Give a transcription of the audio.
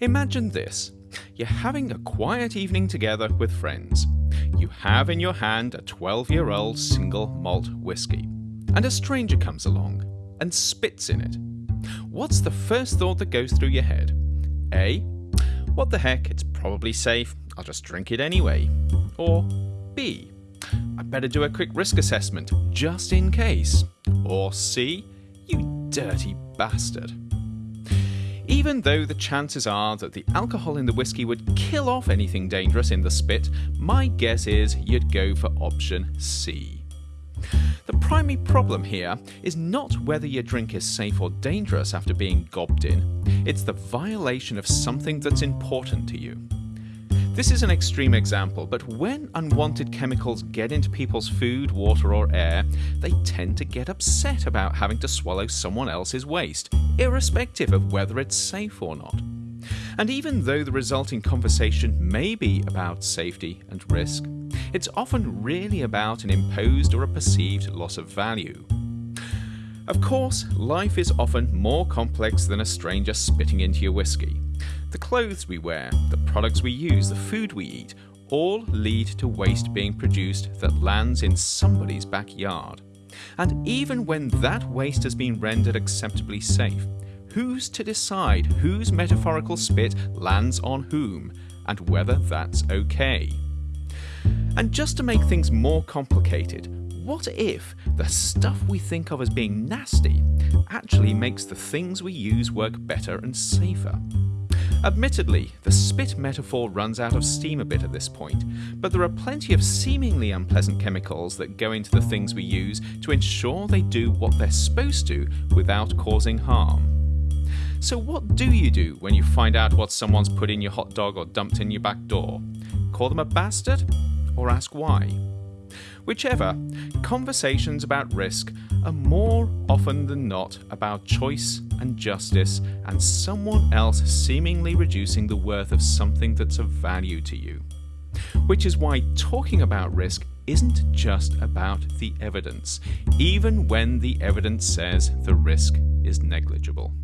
Imagine this. You're having a quiet evening together with friends. You have in your hand a 12 year old single malt whiskey, and a stranger comes along and spits in it. What's the first thought that goes through your head? A. What the heck, it's probably safe, I'll just drink it anyway. Or B. I better do a quick risk assessment, just in case. Or C. You dirty bastard. Even though the chances are that the alcohol in the whiskey would kill off anything dangerous in the spit, my guess is you'd go for option C. The primary problem here is not whether your drink is safe or dangerous after being gobbed in, it's the violation of something that's important to you. This is an extreme example, but when unwanted chemicals get into people's food, water, or air, they tend to get upset about having to swallow someone else's waste, irrespective of whether it's safe or not. And even though the resulting conversation may be about safety and risk, it's often really about an imposed or a perceived loss of value. Of course, life is often more complex than a stranger spitting into your whiskey. The clothes we wear, the products we use, the food we eat, all lead to waste being produced that lands in somebody's backyard. And even when that waste has been rendered acceptably safe, who's to decide whose metaphorical spit lands on whom and whether that's okay? And just to make things more complicated, what if the stuff we think of as being nasty actually makes the things we use work better and safer? Admittedly, the spit metaphor runs out of steam a bit at this point, but there are plenty of seemingly unpleasant chemicals that go into the things we use to ensure they do what they're supposed to without causing harm. So what do you do when you find out what someone's put in your hot dog or dumped in your back door? Call them a bastard? Or ask why? Whichever, conversations about risk are more often than not about choice and justice and someone else seemingly reducing the worth of something that's of value to you. Which is why talking about risk isn't just about the evidence, even when the evidence says the risk is negligible.